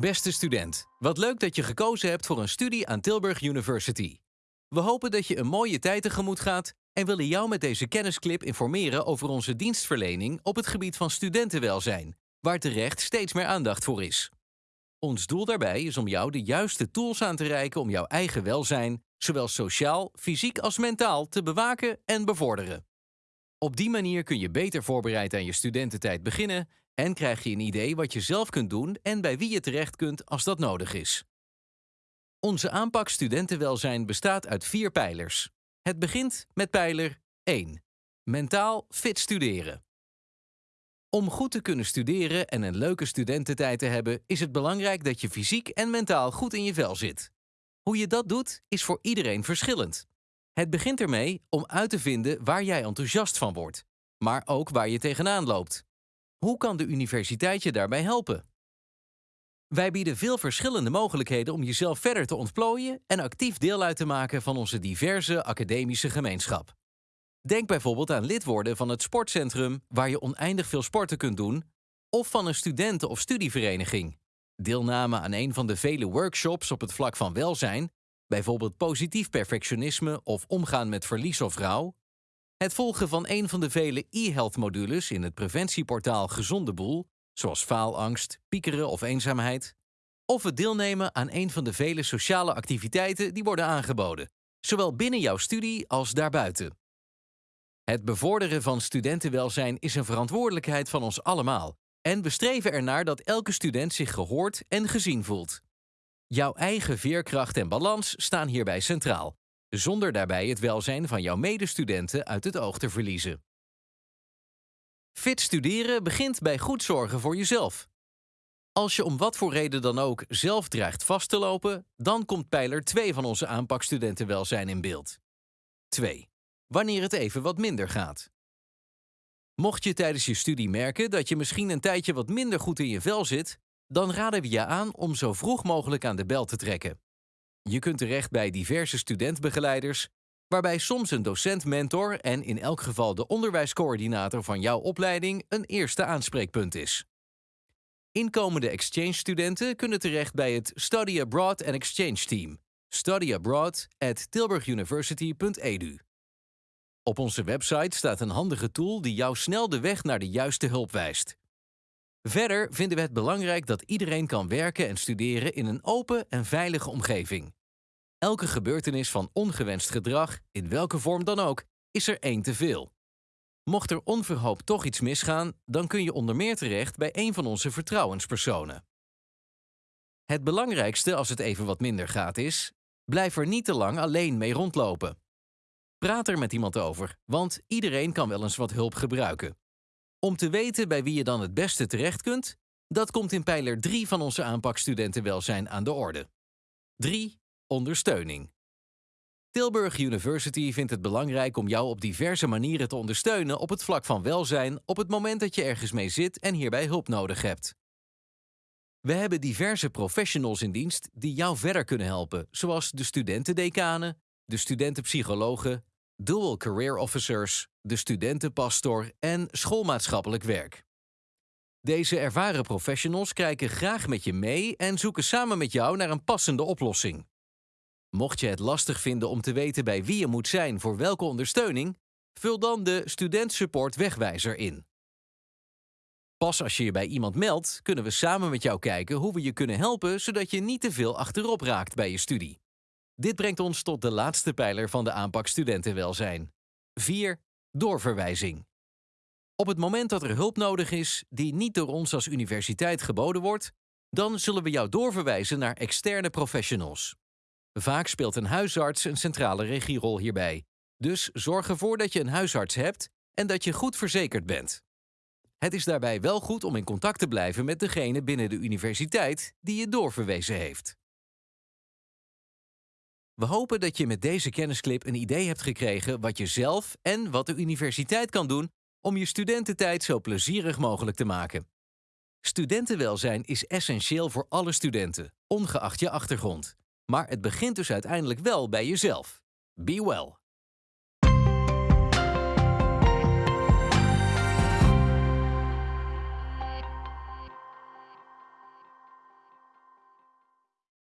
Beste student, wat leuk dat je gekozen hebt voor een studie aan Tilburg University. We hopen dat je een mooie tijd tegemoet gaat en willen jou met deze kennisclip informeren over onze dienstverlening op het gebied van studentenwelzijn, waar terecht steeds meer aandacht voor is. Ons doel daarbij is om jou de juiste tools aan te reiken om jouw eigen welzijn, zowel sociaal, fysiek als mentaal, te bewaken en bevorderen. Op die manier kun je beter voorbereid aan je studententijd beginnen en krijg je een idee wat je zelf kunt doen en bij wie je terecht kunt als dat nodig is. Onze aanpak studentenwelzijn bestaat uit vier pijlers. Het begint met pijler 1. Mentaal fit studeren. Om goed te kunnen studeren en een leuke studententijd te hebben, is het belangrijk dat je fysiek en mentaal goed in je vel zit. Hoe je dat doet, is voor iedereen verschillend. Het begint ermee om uit te vinden waar jij enthousiast van wordt, maar ook waar je tegenaan loopt. Hoe kan de universiteit je daarbij helpen? Wij bieden veel verschillende mogelijkheden om jezelf verder te ontplooien en actief deel uit te maken van onze diverse academische gemeenschap. Denk bijvoorbeeld aan lid worden van het sportcentrum waar je oneindig veel sporten kunt doen, of van een studenten- of studievereniging. Deelname aan een van de vele workshops op het vlak van welzijn, bijvoorbeeld positief perfectionisme of omgaan met verlies of rouw. Het volgen van een van de vele e-health modules in het preventieportaal Gezonde Boel, zoals faalangst, piekeren of eenzaamheid. Of het deelnemen aan een van de vele sociale activiteiten die worden aangeboden, zowel binnen jouw studie als daarbuiten. Het bevorderen van studentenwelzijn is een verantwoordelijkheid van ons allemaal en we streven ernaar dat elke student zich gehoord en gezien voelt. Jouw eigen veerkracht en balans staan hierbij centraal, zonder daarbij het welzijn van jouw medestudenten uit het oog te verliezen. Fit studeren begint bij goed zorgen voor jezelf. Als je om wat voor reden dan ook zelf dreigt vast te lopen, dan komt pijler 2 van onze aanpak studentenwelzijn in beeld. 2. Wanneer het even wat minder gaat. Mocht je tijdens je studie merken dat je misschien een tijdje wat minder goed in je vel zit, dan raden we je aan om zo vroeg mogelijk aan de bel te trekken. Je kunt terecht bij diverse studentbegeleiders, waarbij soms een docent-mentor en in elk geval de onderwijscoördinator van jouw opleiding een eerste aanspreekpunt is. Inkomende exchange-studenten kunnen terecht bij het Study Abroad and Exchange Team, studyabroad@tilburguniversity.edu. Op onze website staat een handige tool die jou snel de weg naar de juiste hulp wijst. Verder vinden we het belangrijk dat iedereen kan werken en studeren in een open en veilige omgeving. Elke gebeurtenis van ongewenst gedrag, in welke vorm dan ook, is er één te veel. Mocht er onverhoopt toch iets misgaan, dan kun je onder meer terecht bij een van onze vertrouwenspersonen. Het belangrijkste als het even wat minder gaat is: blijf er niet te lang alleen mee rondlopen. Praat er met iemand over, want iedereen kan wel eens wat hulp gebruiken. Om te weten bij wie je dan het beste terecht kunt, dat komt in pijler 3 van onze aanpak studentenwelzijn aan de orde. 3. Ondersteuning. Tilburg University vindt het belangrijk om jou op diverse manieren te ondersteunen op het vlak van welzijn op het moment dat je ergens mee zit en hierbij hulp nodig hebt. We hebben diverse professionals in dienst die jou verder kunnen helpen, zoals de studentendecanen, de studentenpsychologen, dual career officers, de studentenpastor en schoolmaatschappelijk werk. Deze ervaren professionals kijken graag met je mee en zoeken samen met jou naar een passende oplossing. Mocht je het lastig vinden om te weten bij wie je moet zijn voor welke ondersteuning, vul dan de Student Support Wegwijzer in. Pas als je je bij iemand meldt, kunnen we samen met jou kijken hoe we je kunnen helpen zodat je niet te veel achterop raakt bij je studie. Dit brengt ons tot de laatste pijler van de aanpak studentenwelzijn. 4. Doorverwijzing. Op het moment dat er hulp nodig is die niet door ons als universiteit geboden wordt, dan zullen we jou doorverwijzen naar externe professionals. Vaak speelt een huisarts een centrale regierol hierbij. Dus zorg ervoor dat je een huisarts hebt en dat je goed verzekerd bent. Het is daarbij wel goed om in contact te blijven met degene binnen de universiteit die je doorverwezen heeft. We hopen dat je met deze kennisclip een idee hebt gekregen wat je zelf en wat de universiteit kan doen om je studententijd zo plezierig mogelijk te maken. Studentenwelzijn is essentieel voor alle studenten, ongeacht je achtergrond. Maar het begint dus uiteindelijk wel bij jezelf. Be well.